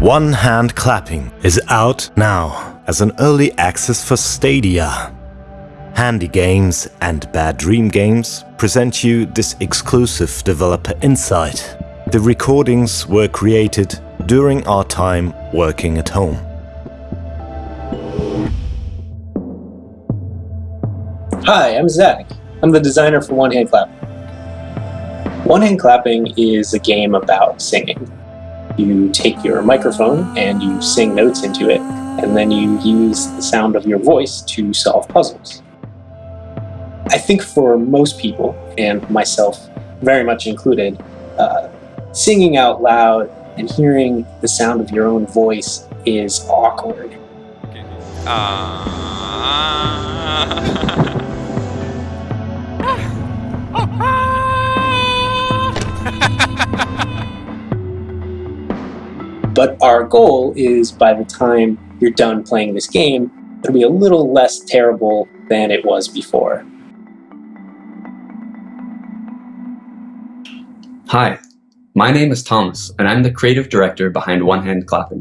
One Hand Clapping is out now as an early access for Stadia. Handy Games and Bad Dream Games present you this exclusive developer insight. The recordings were created during our time working at home. Hi, I'm Zach. I'm the designer for One Hand Clapping. One Hand Clapping is a game about singing. You take your microphone and you sing notes into it, and then you use the sound of your voice to solve puzzles. I think for most people, and myself very much included, uh, singing out loud and hearing the sound of your own voice is awkward. Uh... But our goal is by the time you're done playing this game, it'll be a little less terrible than it was before. Hi, my name is Thomas, and I'm the creative director behind One Hand Clapping.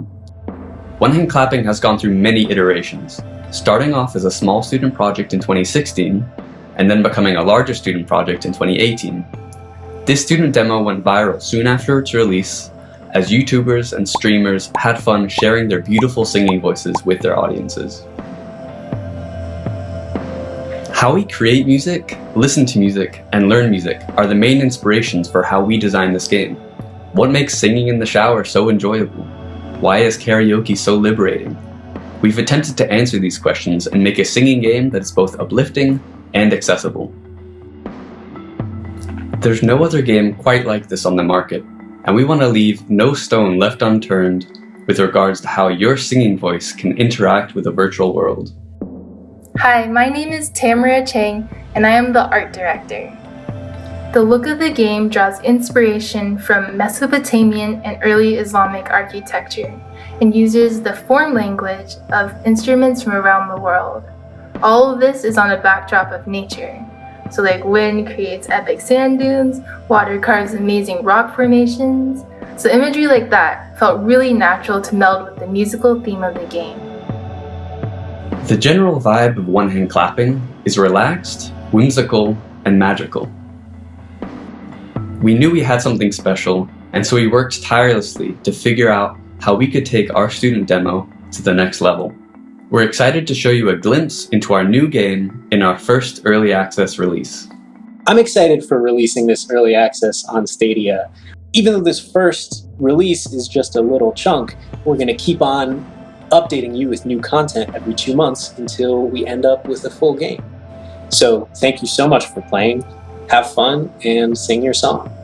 One Hand Clapping has gone through many iterations, starting off as a small student project in 2016, and then becoming a larger student project in 2018. This student demo went viral soon after its release as YouTubers and streamers had fun sharing their beautiful singing voices with their audiences. How we create music, listen to music, and learn music are the main inspirations for how we design this game. What makes singing in the shower so enjoyable? Why is karaoke so liberating? We've attempted to answer these questions and make a singing game that is both uplifting and accessible. There's no other game quite like this on the market, and we want to leave no stone left unturned with regards to how your singing voice can interact with the virtual world. Hi, my name is Tamara Chang, and I am the art director. The look of the game draws inspiration from Mesopotamian and early Islamic architecture and uses the form language of instruments from around the world. All of this is on a backdrop of nature. So like wind creates epic sand dunes, water carves amazing rock formations. So imagery like that felt really natural to meld with the musical theme of the game. The general vibe of One Hand Clapping is relaxed, whimsical, and magical. We knew we had something special, and so we worked tirelessly to figure out how we could take our student demo to the next level. We're excited to show you a glimpse into our new game in our first early access release. I'm excited for releasing this early access on Stadia. Even though this first release is just a little chunk, we're going to keep on updating you with new content every two months until we end up with a full game. So thank you so much for playing, have fun, and sing your song.